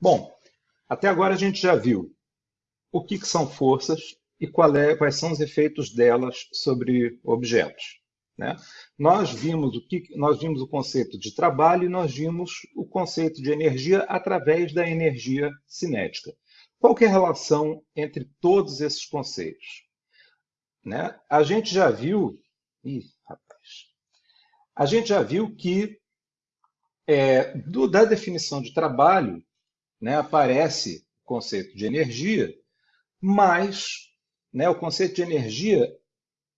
Bom, até agora a gente já viu o que, que são forças e é, quais são os efeitos delas sobre objetos. Né? Nós, vimos o que, nós vimos o conceito de trabalho e nós vimos o conceito de energia através da energia cinética. Qual é a relação entre todos esses conceitos? Né? A gente já viu... Ih, rapaz. A gente já viu que é, do, da definição de trabalho né, aparece o conceito de energia, mas né, o conceito de energia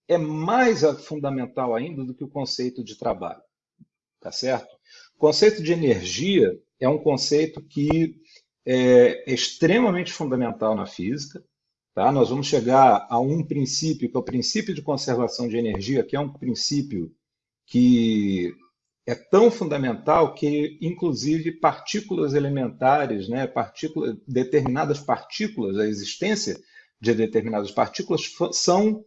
é mais fundamental ainda do que o conceito de trabalho. Tá certo? O conceito de energia é um conceito que é extremamente fundamental na física. Tá? Nós vamos chegar a um princípio, que é o princípio de conservação de energia, que é um princípio que é tão fundamental que, inclusive, partículas elementares, né, partículas, determinadas partículas, a existência de determinadas partículas são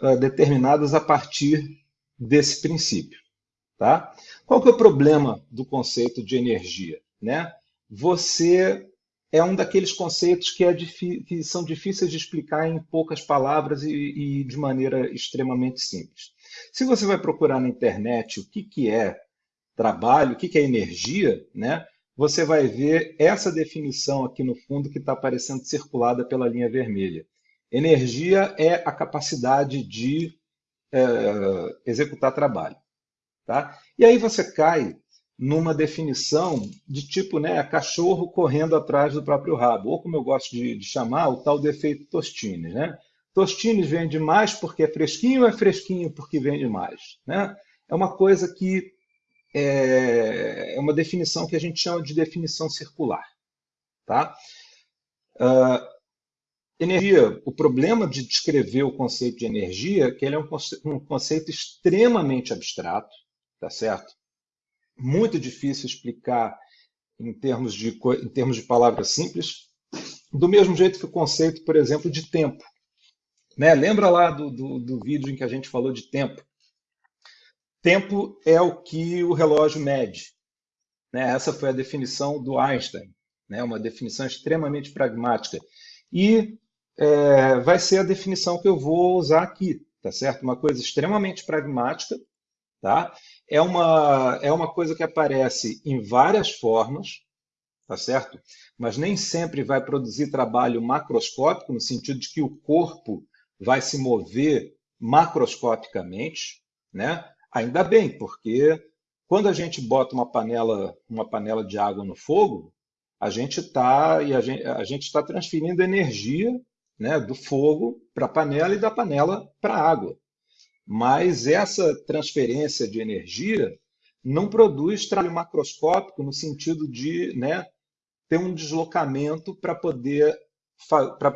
uh, determinadas a partir desse princípio. Tá? Qual que é o problema do conceito de energia? Né? Você é um daqueles conceitos que, é que são difíceis de explicar em poucas palavras e, e, de maneira extremamente simples. Se você vai procurar na internet o que, que é trabalho, o que, é energia, né? você vai ver essa definição aqui no fundo que está aparecendo circulada pela linha vermelha. Energia é a capacidade de é, executar trabalho. Tá? E aí você cai numa definição de tipo né, cachorro correndo atrás do próprio rabo, ou como eu gosto de, de chamar, o tal defeito Tostines. Né? Tostines vende mais porque é fresquinho é fresquinho porque vende mais? Né? É uma coisa que é, é uma definição que a gente chama de definição circular. Tá? Uh, Energia, o problema de descrever o conceito de energia é que ele é um conceito, um conceito extremamente abstrato, tá certo? Muito difícil explicar em termos, de, em termos de palavras simples, do mesmo jeito que o conceito, por exemplo, de tempo. Né? Lembra lá do, do, do vídeo em que a gente falou de tempo? Tempo é o que o relógio mede. Né? Essa foi a definição do Einstein, né? uma definição extremamente pragmática. E é, vai ser a definição que eu vou usar aqui, tá certo? Uma coisa extremamente pragmática, tá? É uma, é uma coisa que aparece em várias formas, tá certo? Mas nem sempre vai produzir trabalho macroscópico, no sentido de que o corpo vai se mover macroscopicamente, né? Ainda bem, porque quando a gente bota uma panela, uma panela de água no fogo, a gente está a gente, está transferindo energia né, do fogo para a panela e da panela para a água. Mas essa transferência de energia não produz trabalho macroscópico no sentido de né, ter um deslocamento para poder,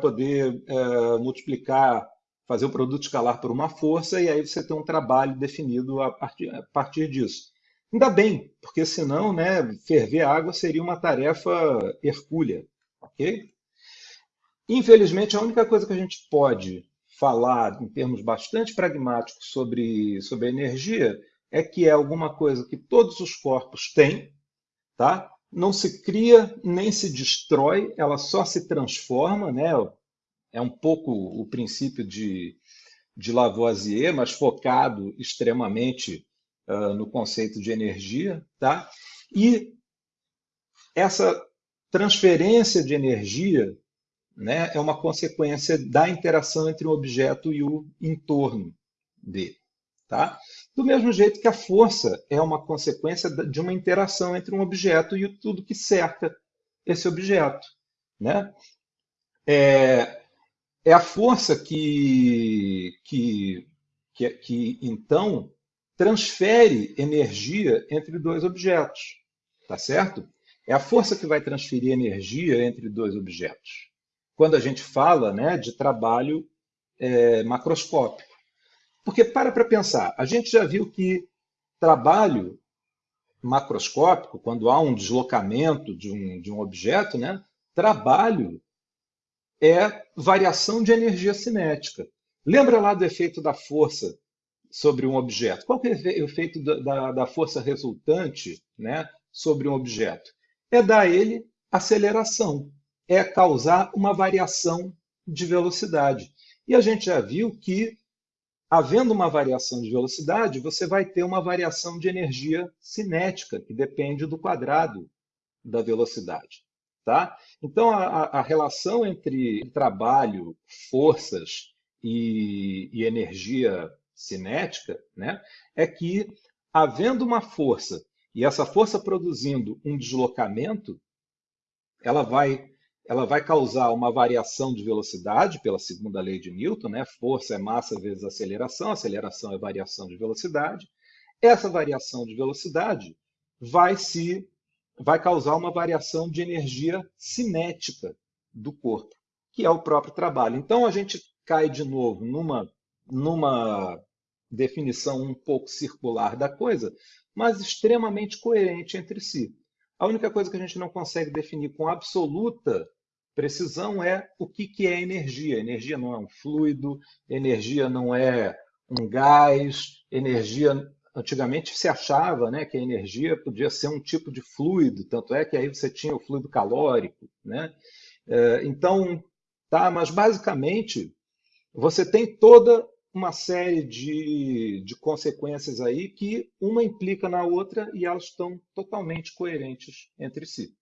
poder é, multiplicar, fazer o produto escalar por uma força e aí você tem um trabalho definido a partir, a partir disso. Ainda bem, porque senão né, ferver água seria uma tarefa hercúlea. ok? Infelizmente, a única coisa que a gente pode falar em termos bastante pragmáticos sobre, sobre energia é que é alguma coisa que todos os corpos têm, tá? não se cria nem se destrói, ela só se transforma, né? É um pouco o princípio de, de Lavoisier, mas focado extremamente uh, no conceito de energia. Tá? E essa transferência de energia né, é uma consequência da interação entre o objeto e o entorno dele. Tá? Do mesmo jeito que a força é uma consequência de uma interação entre um objeto e tudo que cerca esse objeto. Né? É, é a força que, que, que, que, então, transfere energia entre dois objetos. Tá certo? É a força que vai transferir energia entre dois objetos quando a gente fala né, de trabalho é, macroscópico. Porque para para pensar, a gente já viu que trabalho macroscópico, quando há um deslocamento de um, de um objeto, né, trabalho é variação de energia cinética. Lembra lá do efeito da força sobre um objeto? Qual é o efeito da, da, da força resultante né, sobre um objeto? É dar ele aceleração, é causar uma variação de velocidade. E a gente já viu que, havendo uma variação de velocidade, você vai ter uma variação de energia cinética, que depende do quadrado da velocidade. Tá? Então, a, a relação entre trabalho, forças e, e energia cinética né, é que, havendo uma força e essa força produzindo um deslocamento, ela vai, ela vai causar uma variação de velocidade pela segunda lei de Newton, né? Força é massa vezes aceleração, aceleração é variação de velocidade. Essa variação de velocidade vai se vai causar uma variação de energia cinética do corpo, que é o próprio trabalho. Então a gente cai de novo numa, numa definição um pouco circular da coisa, mas extremamente coerente entre si. A única coisa que a gente não consegue definir com absoluta precisão é o que, que é energia. Energia não é um fluido, energia não é um gás, energia Antigamente se achava né, que a energia podia ser um tipo de fluido, tanto é que aí você tinha o fluido calórico. Né? É, então, tá, mas basicamente você tem toda uma série de, de consequências aí que uma implica na outra e elas estão totalmente coerentes entre si.